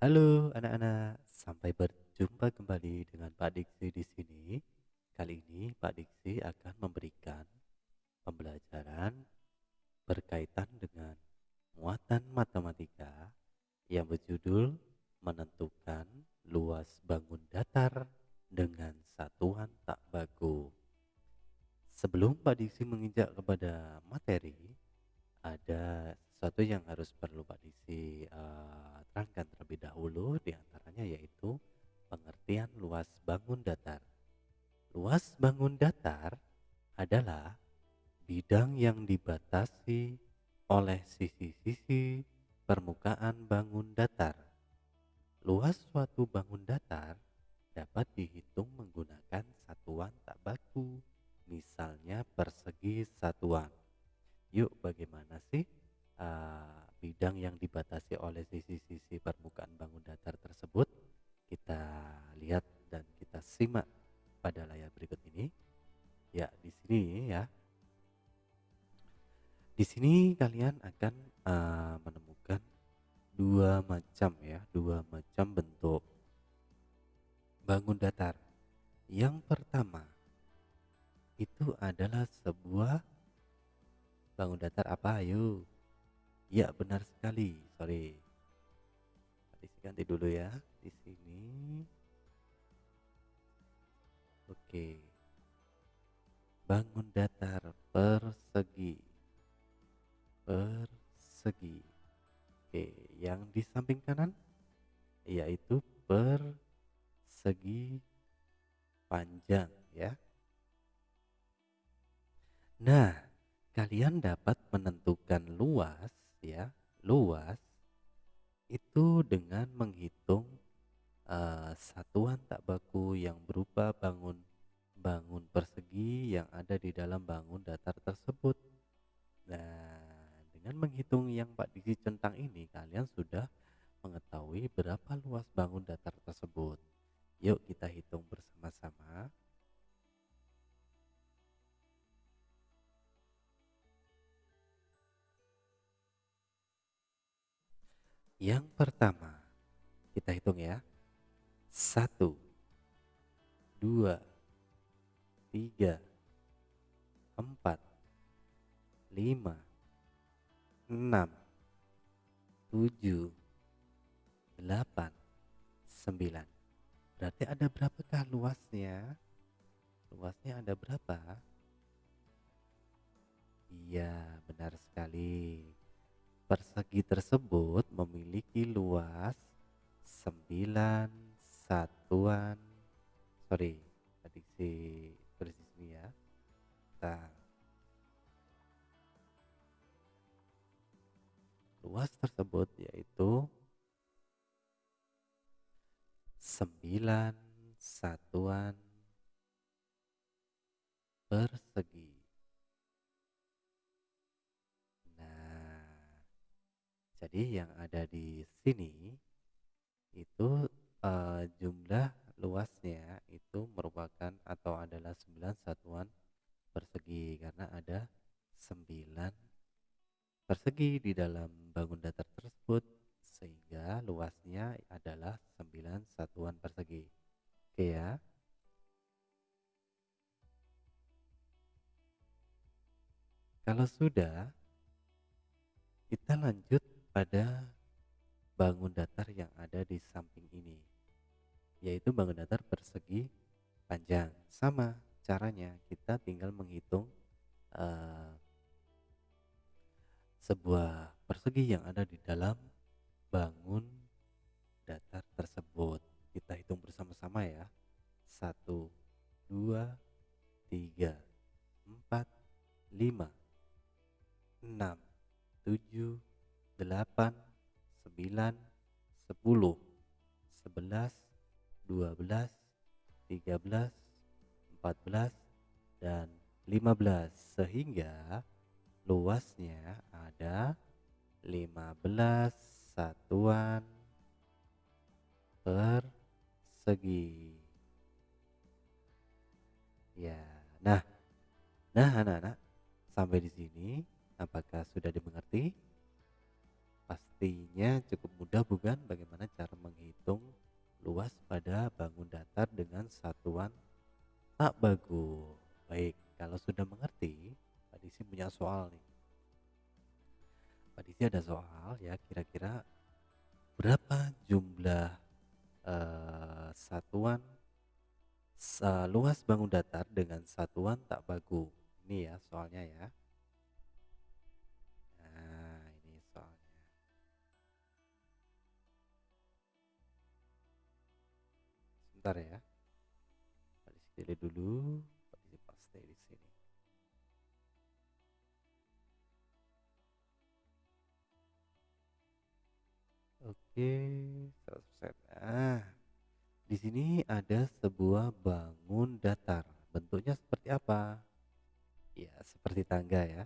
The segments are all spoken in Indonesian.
Halo anak-anak, sampai berjumpa kembali dengan Pak Diksi di sini. Kali ini Pak Diksi akan memberikan pembelajaran berkaitan dengan muatan matematika yang berjudul menentukan luas bangun datar dengan satuan tak baku. Sebelum Pak Diksi menginjak kepada materi, ada sesuatu yang harus perlu Pak Diksi bangun datar. Luas bangun datar adalah bidang yang dibatasi oleh sisi-sisi permukaan bangun datar. Luas suatu bangun datar dapat dihitung menggunakan satuan tak baku, misalnya persegi satuan. Yuk, bagaimana ini. Ya, di sini ya. Di sini kalian akan uh, menemukan dua macam ya, dua macam bentuk bangun datar. Yang pertama itu adalah sebuah bangun datar apa? Ayo Ya, benar sekali. Sorry. Tadi ganti dulu ya di sini. Oke. Bangun datar persegi. Persegi. Oke, yang di samping kanan yaitu persegi panjang ya. Nah, kalian dapat menentukan luas ya luas itu dengan menghitung uh, satuan tak baku yang berupa bangun bangun persegi yang ada di dalam bangun datar tersebut. Nah, dengan menghitung yang Pak Diksi centang ini kalian sudah mengetahui berapa luas bangun datar tersebut. Yuk kita hitung bersama-sama. Yang pertama, kita hitung ya. Satu, dua, tiga, empat, lima, enam, tujuh, delapan, sembilan. Berarti ada berapakah luasnya? Luasnya ada berapa? Iya, benar sekali. Persegi tersebut memiliki luas 9 satuan sorry tadi luas tersebut yaitu 9 satuan persegi. Jadi yang ada di sini itu uh, jumlah luasnya itu merupakan atau adalah 9 satuan persegi karena ada 9 persegi di dalam bangun datar tersebut sehingga luasnya adalah 9 satuan persegi. Oke ya. Kalau sudah kita lanjut pada bangun datar yang ada di samping ini yaitu bangun datar persegi panjang sama caranya kita tinggal menghitung uh, sebuah persegi yang ada di dalam bangun datar tersebut. Kita hitung bersama-sama ya. Satu dua tiga empat lima enam tujuh delapan, sembilan, sepuluh, sebelas, dua belas, tiga belas, empat belas, dan lima belas. Sehingga luasnya ada lima belas satuan persegi. Ya, nah, nah anak-anak sampai di sini apakah sudah dimengerti? Pastinya cukup mudah bukan bagaimana cara menghitung luas pada bangun datar dengan satuan tak bagus. Baik, kalau sudah mengerti, Disi punya soal nih. Pak ada soal ya, kira-kira berapa jumlah eh, satuan sa- luas bangun datar dengan satuan tak bagu? Ini ya soalnya ya. Nah, ini soalnya. Sebentar ya. Pak dulu. Pak paste di sini. 100%. Nah, di sini ada sebuah bangun datar. Bentuknya seperti apa? Ya, seperti tangga ya.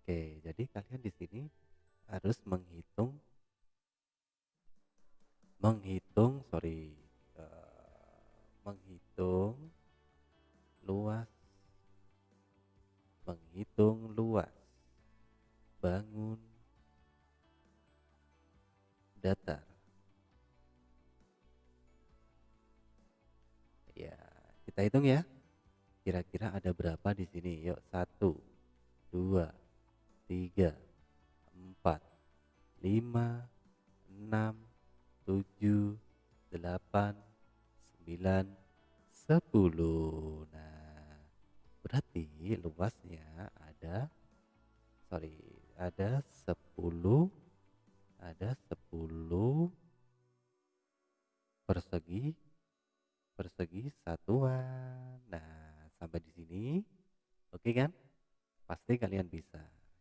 Oke, jadi kalian di sini harus menghitung menghitung, sorry, eh, menghitung luas menghitung luas datar. Ya, kita hitung ya. Kira-kira ada berapa di sini? Yuk, satu, dua, tiga, empat, lima, enam, tujuh, delapan, sembilan, sepuluh. Nah, berarti luasnya ada, sorry, ada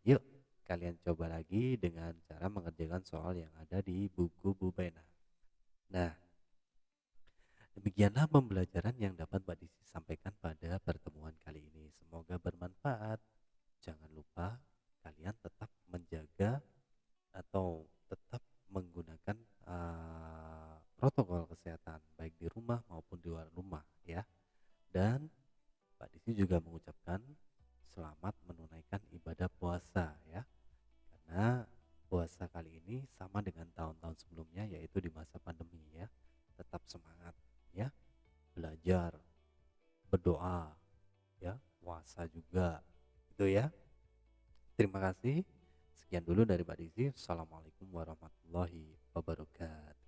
Yuk, kalian coba lagi dengan cara mengerjakan soal yang ada di buku Bu Bena. Nah, demikianlah pembelajaran yang dapat Mbak Disi sampaikan pada pertemuan kali ini. Semoga bermanfaat. Jangan lupa kalian tetap menjaga atau ini sama dengan tahun-tahun sebelumnya yaitu di masa pandemi ya. Tetap semangat ya. Belajar, berdoa ya, puasa juga. Itu ya. Terima kasih. Sekian dulu dari Mbak Disi. Assalamualaikum warahmatullahi wabarakatuh.